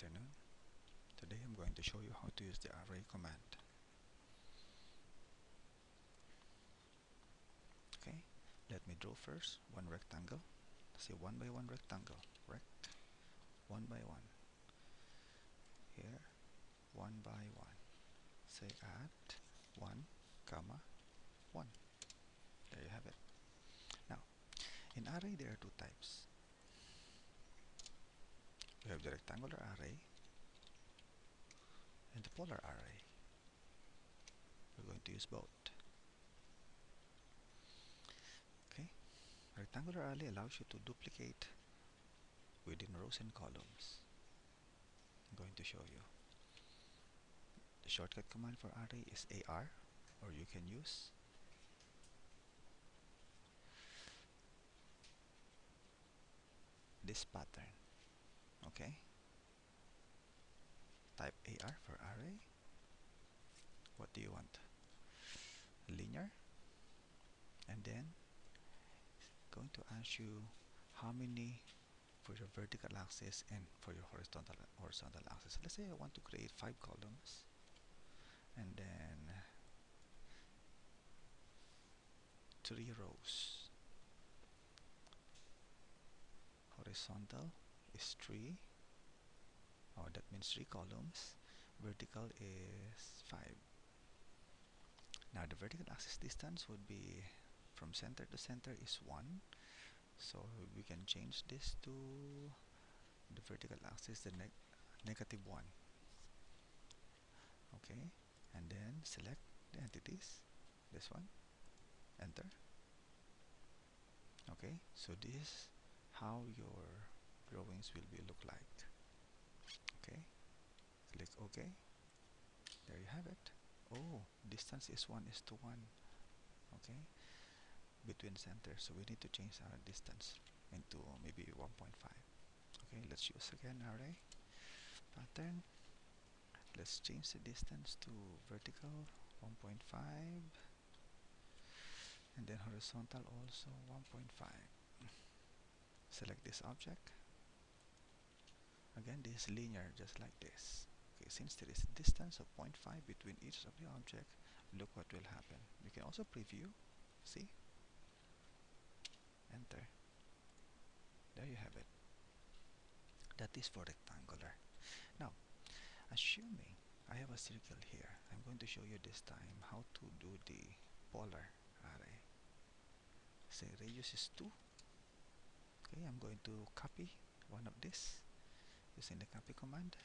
afternoon. Today I'm going to show you how to use the array command. Okay, let me draw first one rectangle. Say one by one rectangle. Rect, one by one. Here, one by one. Say at one, comma, one. There you have it. Now, in array there are two types. We have the rectangular array and the polar array. We're going to use both. Okay, rectangular array allows you to duplicate within rows and columns. I'm going to show you. The shortcut command for array is AR or you can use this pattern okay. Type AR for array. What do you want? Linear. And then going to ask you how many for your vertical axis and for your horizontal horizontal axis. Let's say I want to create five columns. And then three rows. Horizontal is 3 oh that means 3 columns vertical is 5 now the vertical axis distance would be from center to center is 1 so we can change this to the vertical axis the neg negative 1 okay and then select the entities this one enter. Okay so this how your drawings will be look like. Okay. Click ok. There you have it. Oh distance is 1 is to 1 okay. Between center. So we need to change our distance into maybe 1.5 okay let's use again array. Pattern. Let's change the distance to vertical 1.5 and then horizontal also 1.5 select this object again this is linear just like this. Okay since there is distance of 0.5 between each of the object look what will happen. You can also preview. See? Enter. There you have it. That is for rectangular. Now assuming I have a circle here I'm going to show you this time how to do the polar array. Say radius is 2 okay I'm going to copy one of this using the copy command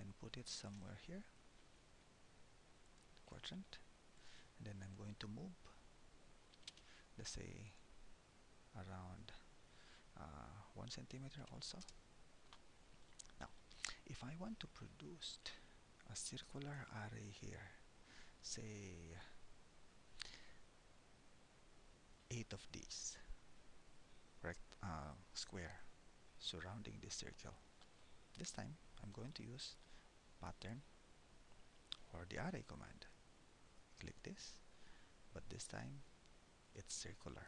and put it somewhere here quadrant and then I'm going to move let's say around uh, one centimeter also. Now if I want to produce a circular array here say eight of these uh, square surrounding this circle this time I'm going to use pattern or the array command. Click this but this time it's circular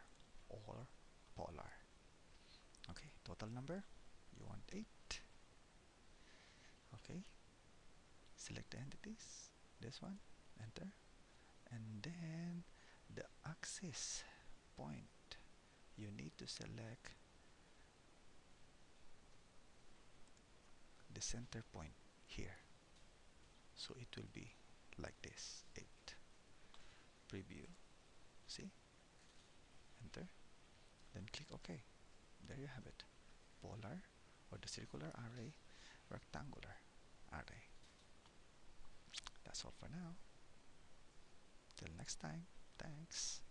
or polar. Okay total number you want 8 okay select the entities this one enter and then the axis point you need to select the center point here. So it will be like this. 8 preview. See? Enter. Then click OK. There you have it. Polar or the circular array rectangular array. That's all for now. Till next time. Thanks